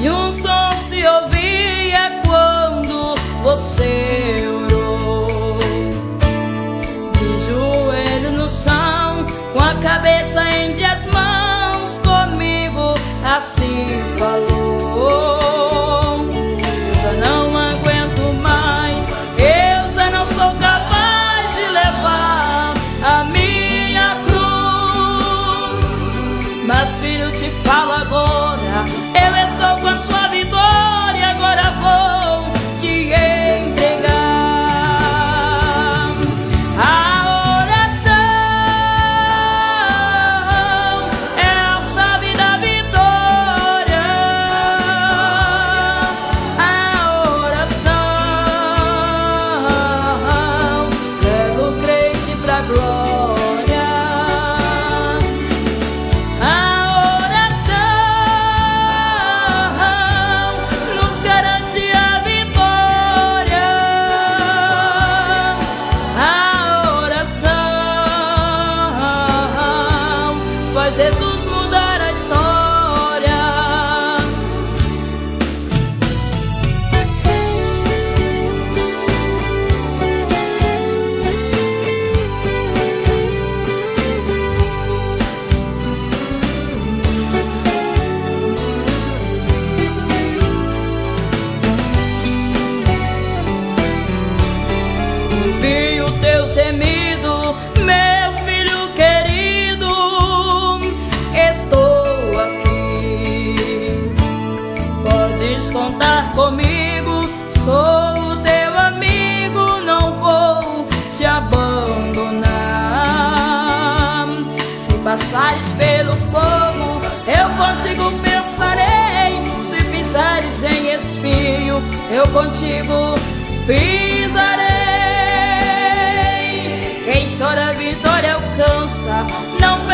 E um som se ouvia quando você orou. De joelho no chão, com a cabeça com a sua dor. Ouvi o teu gemido, meu filho querido. Estou aqui, podes contar comigo. Sou teu amigo, não vou te abandonar. Se passares pelo fogo, eu contigo pensarei. Se pisares em espinho, eu contigo pisarei. Chora a vitória alcança, não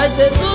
Mas Jesus